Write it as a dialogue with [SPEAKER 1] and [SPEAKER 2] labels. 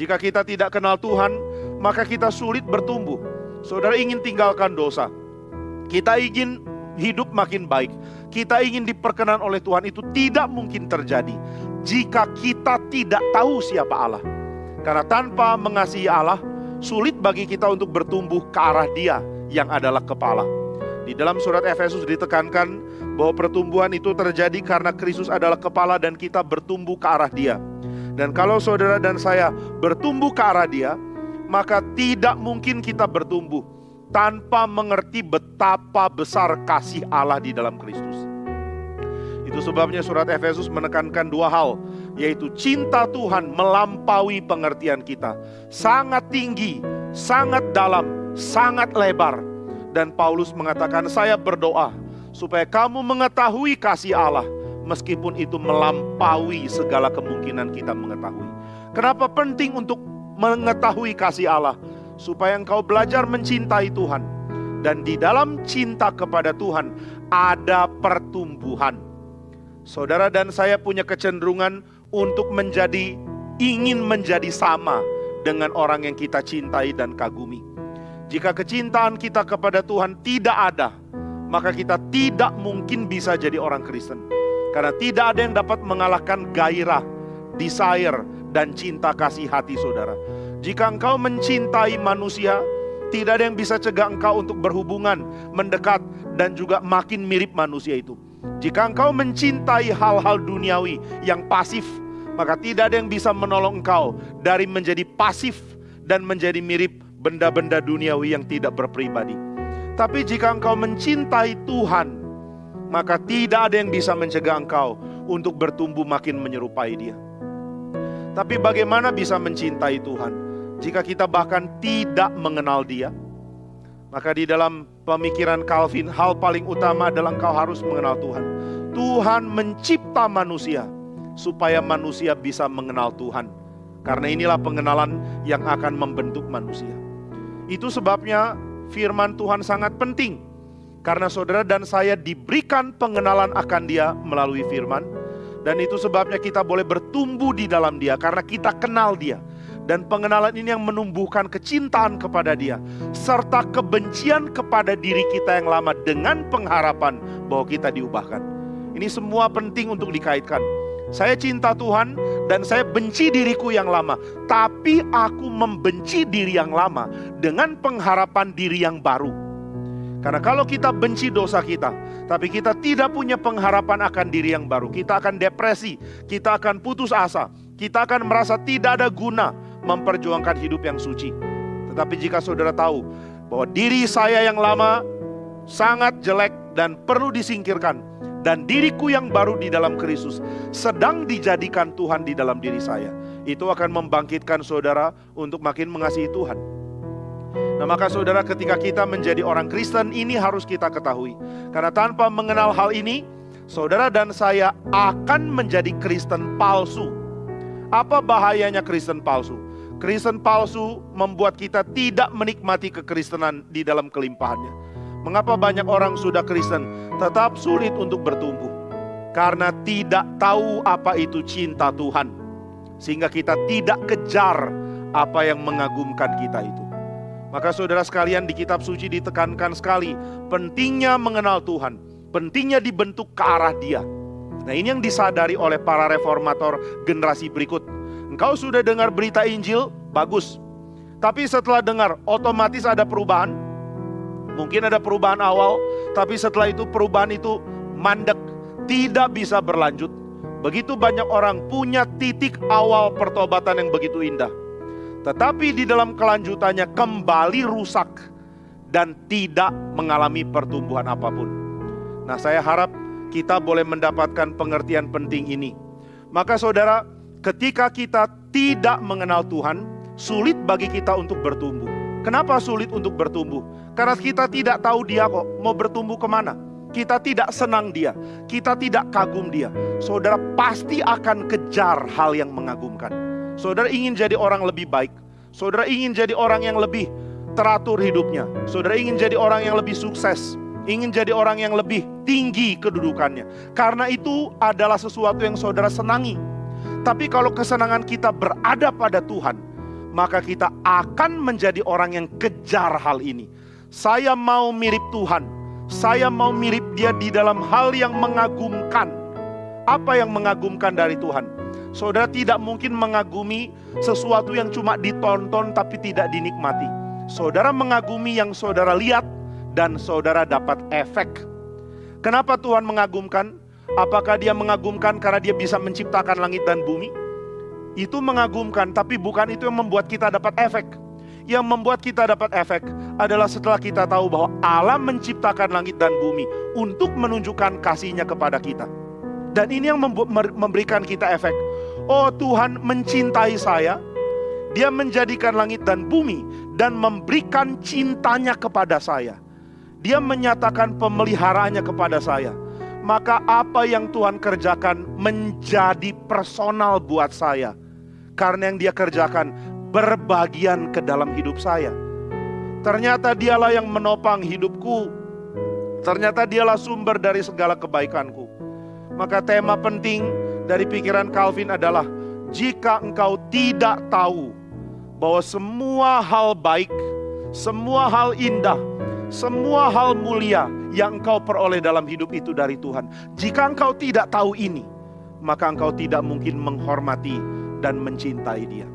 [SPEAKER 1] Jika kita tidak kenal Tuhan, maka kita sulit bertumbuh. Saudara ingin tinggalkan dosa. Kita ingin hidup makin baik. Kita ingin diperkenan oleh Tuhan itu tidak mungkin terjadi jika kita tidak tahu siapa Allah. Karena tanpa mengasihi Allah, sulit bagi kita untuk bertumbuh ke arah Dia yang adalah kepala. Di dalam surat Efesus ditekankan bahwa pertumbuhan itu terjadi karena Kristus adalah kepala dan kita bertumbuh ke arah Dia. Dan kalau saudara dan saya bertumbuh ke arah Dia, maka tidak mungkin kita bertumbuh tanpa mengerti betapa besar kasih Allah di dalam Kristus. Itu sebabnya surat Efesus menekankan dua hal, yaitu cinta Tuhan melampaui pengertian kita. Sangat tinggi, sangat dalam, sangat lebar. Dan Paulus mengatakan, saya berdoa supaya kamu mengetahui kasih Allah, meskipun itu melampaui segala kemungkinan kita mengetahui. Kenapa penting untuk mengetahui kasih Allah? supaya engkau belajar mencintai Tuhan. Dan di dalam cinta kepada Tuhan ada pertumbuhan. Saudara dan saya punya kecenderungan untuk menjadi ingin menjadi sama dengan orang yang kita cintai dan kagumi. Jika kecintaan kita kepada Tuhan tidak ada, maka kita tidak mungkin bisa jadi orang Kristen. Karena tidak ada yang dapat mengalahkan gairah, desire, dan cinta kasih hati saudara. Jika engkau mencintai manusia, tidak ada yang bisa cegah engkau untuk berhubungan, mendekat, dan juga makin mirip manusia itu. Jika engkau mencintai hal-hal duniawi yang pasif, maka tidak ada yang bisa menolong engkau dari menjadi pasif dan menjadi mirip benda-benda duniawi yang tidak berpribadi. Tapi jika engkau mencintai Tuhan, maka tidak ada yang bisa mencegah engkau untuk bertumbuh makin menyerupai Dia. Tapi bagaimana bisa mencintai Tuhan? Jika kita bahkan tidak mengenal dia, maka di dalam pemikiran Calvin, hal paling utama adalah engkau harus mengenal Tuhan. Tuhan mencipta manusia supaya manusia bisa mengenal Tuhan. Karena inilah pengenalan yang akan membentuk manusia. Itu sebabnya firman Tuhan sangat penting. Karena saudara dan saya diberikan pengenalan akan dia melalui firman. Dan itu sebabnya kita boleh bertumbuh di dalam dia karena kita kenal dia. Dan pengenalan ini yang menumbuhkan kecintaan kepada dia. Serta kebencian kepada diri kita yang lama dengan pengharapan bahwa kita diubahkan. Ini semua penting untuk dikaitkan. Saya cinta Tuhan dan saya benci diriku yang lama. Tapi aku membenci diri yang lama dengan pengharapan diri yang baru. Karena kalau kita benci dosa kita, tapi kita tidak punya pengharapan akan diri yang baru, kita akan depresi, kita akan putus asa, kita akan merasa tidak ada guna, memperjuangkan hidup yang suci. Tetapi jika saudara tahu bahwa diri saya yang lama sangat jelek dan perlu disingkirkan, dan diriku yang baru di dalam Kristus sedang dijadikan Tuhan di dalam diri saya, itu akan membangkitkan saudara untuk makin mengasihi Tuhan. Nah, maka saudara, ketika kita menjadi orang Kristen, ini harus kita ketahui, karena tanpa mengenal hal ini, saudara dan saya akan menjadi Kristen palsu. Apa bahayanya Kristen palsu? Kristen palsu membuat kita tidak menikmati kekristenan di dalam kelimpahannya. Mengapa banyak orang sudah Kristen tetap sulit untuk bertumbuh? Karena tidak tahu apa itu cinta Tuhan. Sehingga kita tidak kejar apa yang mengagumkan kita itu. Maka saudara sekalian di kitab suci ditekankan sekali pentingnya mengenal Tuhan. Pentingnya dibentuk ke arah dia. Nah ini yang disadari oleh para reformator generasi berikut Engkau sudah dengar berita Injil, bagus. Tapi setelah dengar, otomatis ada perubahan. Mungkin ada perubahan awal, tapi setelah itu perubahan itu mandek, tidak bisa berlanjut. Begitu banyak orang punya titik awal pertobatan yang begitu indah. Tetapi di dalam kelanjutannya kembali rusak dan tidak mengalami pertumbuhan apa pun. Nah, saya harap kita boleh mendapatkan pengertian penting ini. Maka saudara, ketika kita tidak mengenal Tuhan, sulit bagi kita untuk bertumbuh. Kenapa sulit untuk bertumbuh? Karena kita tidak tahu dia kok mau bertumbuh ke mana. Kita tidak senang dia, kita tidak kagum dia. Saudara pasti akan kejar hal yang mengagumkan. Saudara ingin jadi orang lebih baik. Saudara ingin jadi orang yang lebih teratur hidupnya. Saudara ingin jadi orang yang lebih sukses. Ingin jadi orang yang lebih tinggi kedudukannya. Karena itu adalah sesuatu yang saudara senangi. Tapi kalau kesenangan kita berada pada Tuhan, maka kita akan menjadi orang yang kejar hal ini. Saya mau mirip Tuhan, saya mau mirip Dia di dalam hal yang mengagumkan. Apa yang mengagumkan dari Tuhan? Saudara tidak mungkin mengagumi sesuatu yang cuma ditonton tapi tidak dinikmati. Saudara mengagumi yang saudara lihat dan saudara dapat efek. Kenapa Tuhan mengagumkan? Apakah dia mengagumkan karena dia bisa menciptakan langit dan bumi? Itu mengagumkan, tapi bukan itu yang membuat kita dapat efek. Yang membuat kita dapat efek adalah setelah kita tahu bahwa Allah menciptakan langit dan bumi untuk menunjukkan kasihnya kepada kita. Dan ini yang memberikan kita efek. Oh Tuhan mencintai saya, dia menjadikan langit dan bumi dan memberikan cintanya kepada saya. Dia menyatakan pemeliharaannya kepada saya maka apa yang Tuhan kerjakan menjadi personal buat saya. Karena yang dia kerjakan berbagian ke dalam hidup saya. Ternyata dialah yang menopang hidupku. Ternyata dialah sumber dari segala kebaikanku. Maka tema penting dari pikiran Calvin adalah jika engkau tidak tahu bahwa semua hal baik, semua hal indah, semua hal mulia yang engkau peroleh dalam hidup itu dari Tuhan. Jika engkau tidak tahu ini, maka engkau tidak mungkin menghormati dan mencintai Dia.